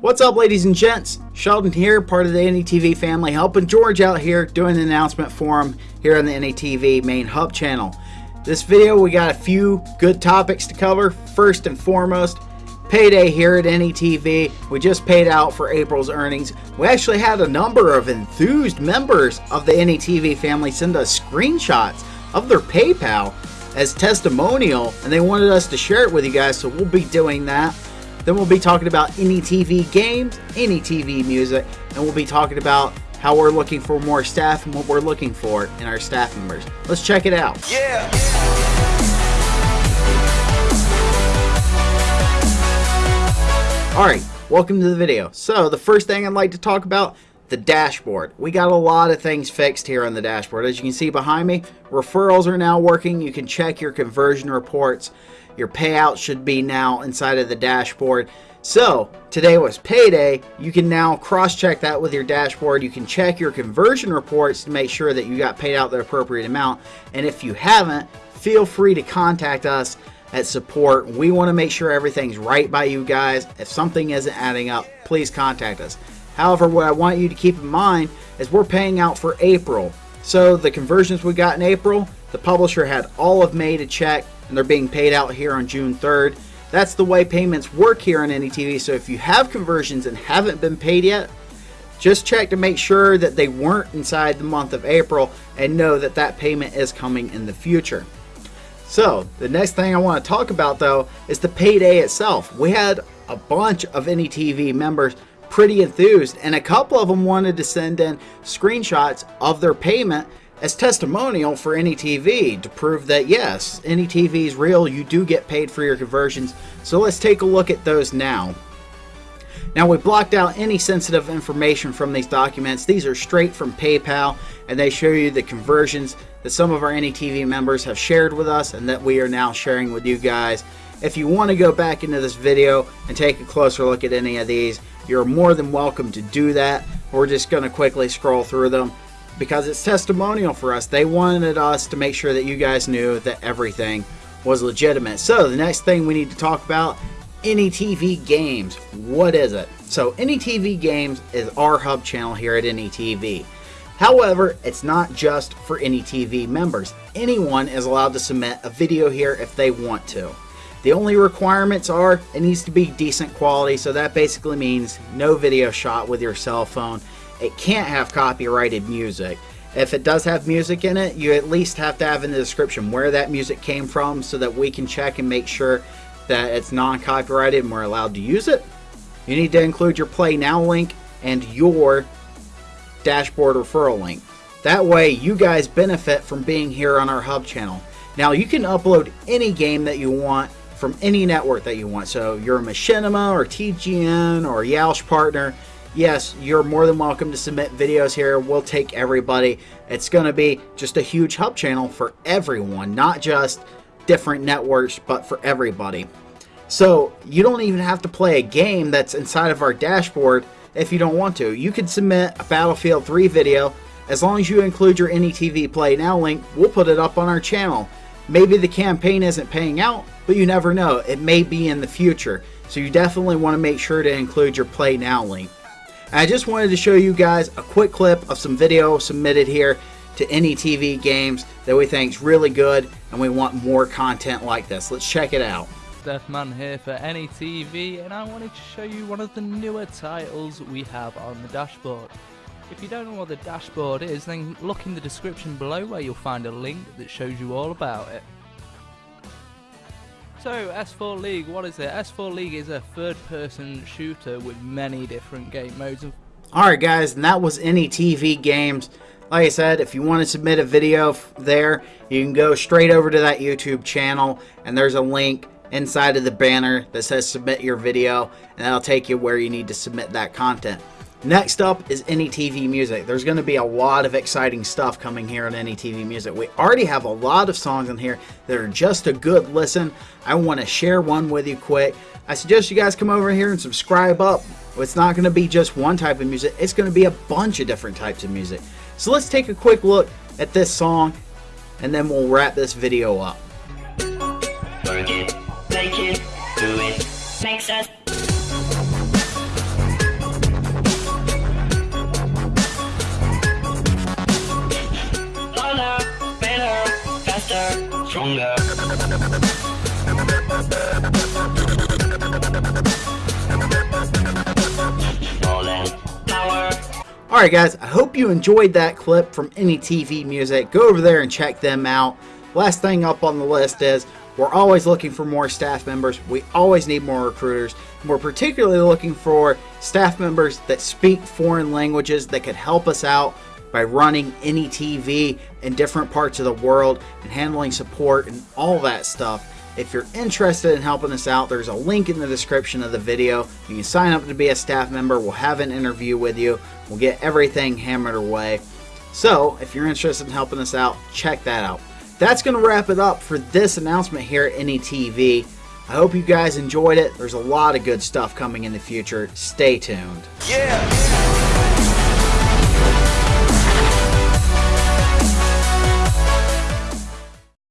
What's up ladies and gents? Sheldon here, part of the NETV family, helping George out here doing an announcement for him here on the NETV main hub channel. This video we got a few good topics to cover. First and foremost, payday here at NETV. We just paid out for April's earnings. We actually had a number of enthused members of the NETV family send us screenshots of their PayPal as testimonial and they wanted us to share it with you guys so we'll be doing that. Then we'll be talking about any TV games, any TV music, and we'll be talking about how we're looking for more staff and what we're looking for in our staff members. Let's check it out. Yeah. Alright, welcome to the video. So, the first thing I'd like to talk about, the dashboard. We got a lot of things fixed here on the dashboard. As you can see behind me, referrals are now working. You can check your conversion reports. Your payout should be now inside of the dashboard. So, today was payday. You can now cross-check that with your dashboard. You can check your conversion reports to make sure that you got paid out the appropriate amount. And if you haven't, feel free to contact us at support. We want to make sure everything's right by you guys. If something isn't adding up, please contact us. However, what I want you to keep in mind is we're paying out for April. So the conversions we got in April, the publisher had all of May to check and they're being paid out here on June 3rd. That's the way payments work here on NETV. So if you have conversions and haven't been paid yet, just check to make sure that they weren't inside the month of April and know that that payment is coming in the future. So the next thing I want to talk about though is the payday itself. We had a bunch of NETV members pretty enthused and a couple of them wanted to send in screenshots of their payment as testimonial for NETV to prove that yes, NETV is real, you do get paid for your conversions. So let's take a look at those now. Now we blocked out any sensitive information from these documents. These are straight from PayPal and they show you the conversions that some of our NETV members have shared with us and that we are now sharing with you guys. If you want to go back into this video and take a closer look at any of these, you're more than welcome to do that. We're just going to quickly scroll through them because it's testimonial for us. They wanted us to make sure that you guys knew that everything was legitimate. So the next thing we need to talk about, NETV Games. What is it? So NETV Games is our hub channel here at NETV. However, it's not just for NETV members. Anyone is allowed to submit a video here if they want to. The only requirements are it needs to be decent quality, so that basically means no video shot with your cell phone it can't have copyrighted music. If it does have music in it, you at least have to have in the description where that music came from so that we can check and make sure that it's non-copyrighted and we're allowed to use it. You need to include your Play Now link and your dashboard referral link. That way you guys benefit from being here on our hub channel. Now you can upload any game that you want from any network that you want. So you're a Machinima or TGN or Yaush partner yes, you're more than welcome to submit videos here. We'll take everybody. It's going to be just a huge hub channel for everyone, not just different networks, but for everybody. So you don't even have to play a game that's inside of our dashboard if you don't want to. You could submit a Battlefield 3 video. As long as you include your NETV Play Now link, we'll put it up on our channel. Maybe the campaign isn't paying out, but you never know. It may be in the future. So you definitely want to make sure to include your Play Now link. I just wanted to show you guys a quick clip of some video submitted here to NETV games that we think is really good and we want more content like this. Let's check it out. Deathman here for NETV and I wanted to show you one of the newer titles we have on the dashboard. If you don't know what the dashboard is then look in the description below where you'll find a link that shows you all about it. So, S4 League, what is it? S4 League is a third person shooter with many different game modes. Alright guys, and that was any TV Games. Like I said, if you want to submit a video there, you can go straight over to that YouTube channel, and there's a link inside of the banner that says submit your video, and that'll take you where you need to submit that content. Next up is NETV Music. There's going to be a lot of exciting stuff coming here on NETV Music. We already have a lot of songs in here that are just a good listen. I want to share one with you quick. I suggest you guys come over here and subscribe up. It's not going to be just one type of music. It's going to be a bunch of different types of music. So let's take a quick look at this song and then we'll wrap this video up. Work it, make it, do it, makes us stronger. Alright guys, I hope you enjoyed that clip from Any TV Music. Go over there and check them out. Last thing up on the list is we're always looking for more staff members. We always need more recruiters. We're particularly looking for staff members that speak foreign languages that could help us out by running any TV in different parts of the world and handling support and all that stuff. If you're interested in helping us out, there's a link in the description of the video. You can sign up to be a staff member. We'll have an interview with you. We'll get everything hammered away. So, if you're interested in helping us out, check that out. That's going to wrap it up for this announcement here at NETV. I hope you guys enjoyed it. There's a lot of good stuff coming in the future. Stay tuned. Yeah.